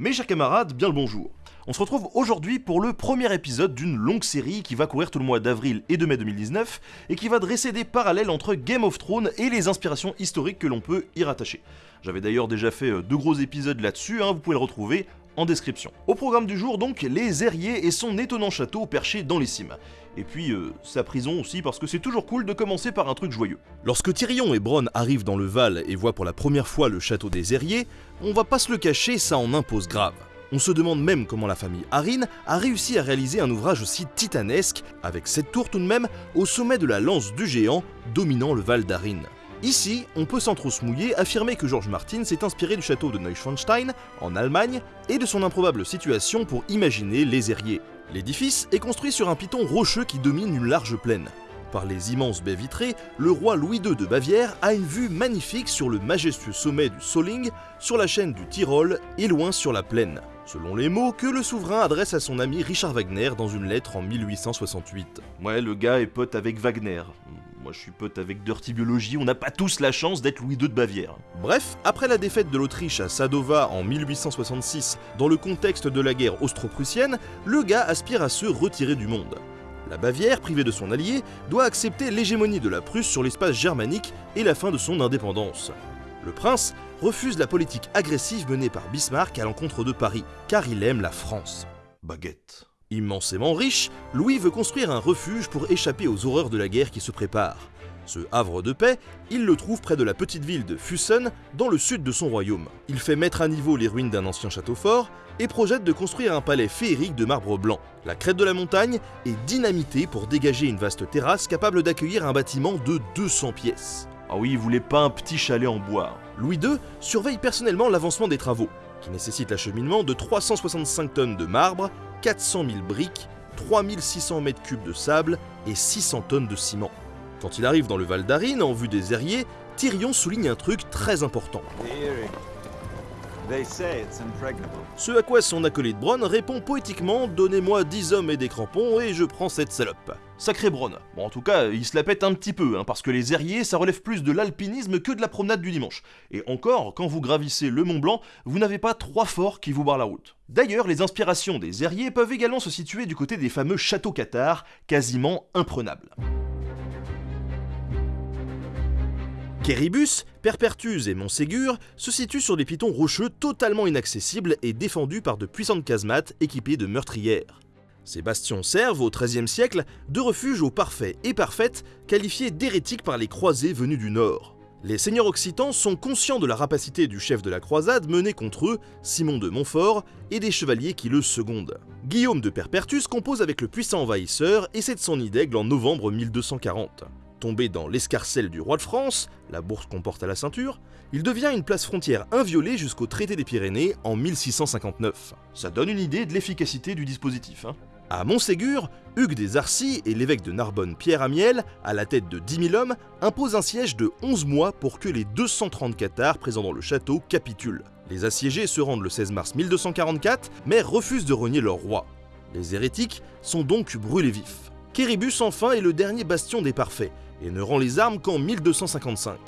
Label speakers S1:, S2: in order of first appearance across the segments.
S1: Mes chers camarades, bien le bonjour. On se retrouve aujourd'hui pour le premier épisode d'une longue série qui va courir tout le mois d'avril et de mai 2019 et qui va dresser des parallèles entre Game of Thrones et les inspirations historiques que l'on peut y rattacher. J'avais d'ailleurs déjà fait euh, deux gros épisodes là-dessus, hein, vous pouvez le retrouver en description. Au programme du jour donc, les Airiers et son étonnant château perché dans les cimes. Et puis euh, sa prison aussi parce que c'est toujours cool de commencer par un truc joyeux. Lorsque Tyrion et Bronn arrivent dans le Val et voient pour la première fois le château des Airiers, on va pas se le cacher, ça en impose grave. On se demande même comment la famille Harin a réussi à réaliser un ouvrage aussi titanesque, avec cette tour tout de même au sommet de la lance du géant dominant le Val d'Arin. Ici, on peut sans trop se mouiller affirmer que George Martin s'est inspiré du château de Neuschwanstein, en Allemagne, et de son improbable situation pour imaginer les Airiers. L'édifice est construit sur un piton rocheux qui domine une large plaine. Par les immenses baies vitrées, le roi Louis II de Bavière a une vue magnifique sur le majestueux sommet du Soling, sur la chaîne du Tyrol et loin sur la plaine. Selon les mots que le souverain adresse à son ami Richard Wagner dans une lettre en 1868. Ouais, le gars est pote avec Wagner. Moi je suis pote avec Dirty Biology, on n'a pas tous la chance d'être Louis II de Bavière. Bref, après la défaite de l'Autriche à Sadova en 1866, dans le contexte de la guerre austro-prussienne, le gars aspire à se retirer du monde. La Bavière, privée de son allié, doit accepter l'hégémonie de la Prusse sur l'espace germanique et la fin de son indépendance. Le prince refuse la politique agressive menée par Bismarck à l'encontre de Paris, car il aime la France. Baguette. Immensément riche, Louis veut construire un refuge pour échapper aux horreurs de la guerre qui se prépare. Ce havre de paix, il le trouve près de la petite ville de Fussen, dans le sud de son royaume. Il fait mettre à niveau les ruines d'un ancien château fort et projette de construire un palais féerique de marbre blanc. La crête de la montagne est dynamitée pour dégager une vaste terrasse capable d'accueillir un bâtiment de 200 pièces. Ah oui, il voulait pas un petit chalet en bois. Louis II surveille personnellement l'avancement des travaux, qui nécessitent l'acheminement de 365 tonnes de marbre, 400 000 briques, 3600 mètres cubes de sable et 600 tonnes de ciment. Quand il arrive dans le Val d'Arin en vue des Airiers, Tyrion souligne un truc très important. Ce à quoi son acolyte Bronn répond poétiquement Donnez-moi 10 hommes et des crampons et je prends cette salope. Sacré Bronn. Bon, en tout cas, il se la pète un petit peu, hein, parce que les Airiers, ça relève plus de l'alpinisme que de la promenade du dimanche. Et encore, quand vous gravissez le Mont Blanc, vous n'avez pas trois forts qui vous barrent la route. D'ailleurs, les inspirations des Airiers peuvent également se situer du côté des fameux châteaux cathares, quasiment imprenables. Kéribus, Perpertuse et Montségur se situent sur des pitons rocheux totalement inaccessibles et défendus par de puissantes casemates équipées de meurtrières. Ces bastions servent au XIIIe siècle de refuge aux parfaits et parfaites qualifiés d'hérétiques par les croisés venus du nord. Les seigneurs occitans sont conscients de la rapacité du chef de la croisade menée contre eux, Simon de Montfort, et des chevaliers qui le secondent. Guillaume de Perpertus compose avec le puissant envahisseur et cède son nid d'aigle en novembre 1240. Tombé dans l'escarcelle du roi de France, la bourse qu'on porte à la ceinture, il devient une place frontière inviolée jusqu'au traité des Pyrénées en 1659. Ça donne une idée de l'efficacité du dispositif. Hein. À Montségur, Hugues des Arcis et l'évêque de Narbonne Pierre Amiel, à la tête de 10 000 hommes, imposent un siège de 11 mois pour que les 230 cathares présents dans le château capitulent. Les assiégés se rendent le 16 mars 1244, mais refusent de renier leur roi. Les hérétiques sont donc brûlés vifs. Kéribus enfin est le dernier bastion des parfaits, et ne rend les armes qu'en 1255.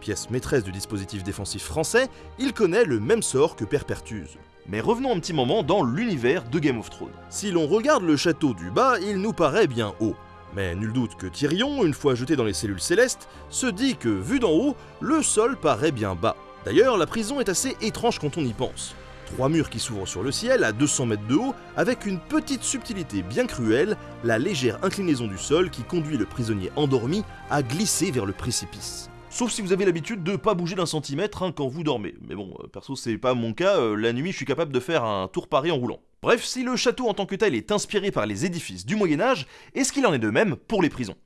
S1: Pièce maîtresse du dispositif défensif français, il connaît le même sort que Perpertuse. Mais revenons un petit moment dans l'univers de Game of Thrones. Si l'on regarde le château du bas, il nous paraît bien haut. Mais nul doute que Tyrion, une fois jeté dans les cellules célestes, se dit que vu d'en haut, le sol paraît bien bas. D'ailleurs, la prison est assez étrange quand on y pense. Trois murs qui s'ouvrent sur le ciel à 200 mètres de haut, avec une petite subtilité bien cruelle, la légère inclinaison du sol qui conduit le prisonnier endormi à glisser vers le précipice. Sauf si vous avez l'habitude de pas bouger d'un centimètre hein, quand vous dormez. Mais bon, euh, perso c'est pas mon cas, euh, la nuit je suis capable de faire un tour Paris en roulant. Bref, si le château en tant que tel est inspiré par les édifices du Moyen Âge, est-ce qu'il en est de même pour les prisons?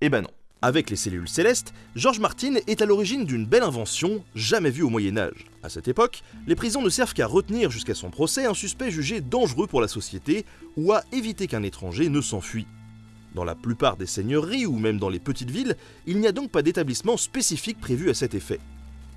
S1: Eh ben non. Avec les cellules célestes, George Martin est à l'origine d'une belle invention jamais vue au Moyen Âge. À cette époque, les prisons ne servent qu'à retenir jusqu'à son procès un suspect jugé dangereux pour la société ou à éviter qu'un étranger ne s'enfuit. Dans la plupart des seigneuries ou même dans les petites villes, il n'y a donc pas d'établissement spécifique prévu à cet effet.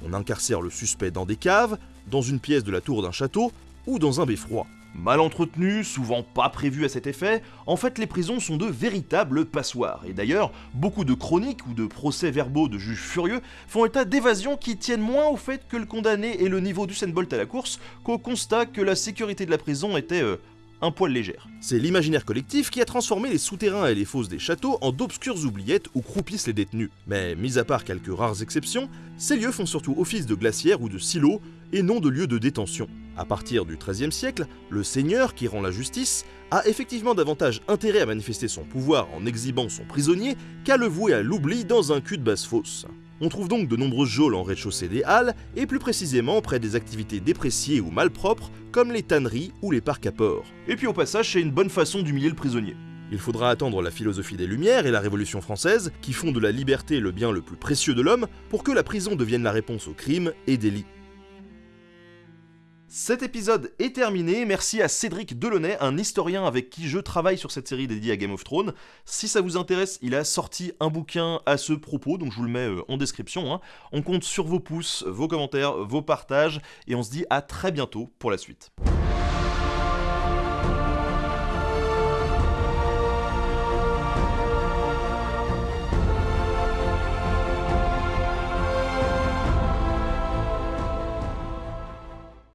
S1: On incarcère le suspect dans des caves, dans une pièce de la tour d'un château ou dans un beffroi. Mal entretenues, souvent pas prévues à cet effet, en fait les prisons sont de véritables passoires. Et d'ailleurs, beaucoup de chroniques ou de procès-verbaux de juges furieux font état d'évasions qui tiennent moins au fait que le condamné ait le niveau du Bolt à la course qu'au constat que la sécurité de la prison était euh, un poil légère. C'est l'imaginaire collectif qui a transformé les souterrains et les fosses des châteaux en d'obscures oubliettes où croupissent les détenus. Mais, mis à part quelques rares exceptions, ces lieux font surtout office de glacières ou de silos et non de lieux de détention. À partir du XIIIe siècle, le seigneur, qui rend la justice, a effectivement davantage intérêt à manifester son pouvoir en exhibant son prisonnier qu'à le vouer à l'oubli dans un cul de basse-fosse. On trouve donc de nombreuses geôles en rez-de-chaussée des halles, et plus précisément près des activités dépréciées ou malpropres, comme les tanneries ou les parcs à porc. Et puis au passage, c'est une bonne façon d'humilier le prisonnier. Il faudra attendre la philosophie des Lumières et la Révolution française, qui font de la liberté le bien le plus précieux de l'homme, pour que la prison devienne la réponse aux crimes et délits. Cet épisode est terminé, merci à Cédric Delaunay, un historien avec qui je travaille sur cette série dédiée à Game of Thrones. Si ça vous intéresse, il a sorti un bouquin à ce propos, donc je vous le mets euh, en description. Hein. On compte sur vos pouces, vos commentaires, vos partages, et on se dit à très bientôt pour la suite.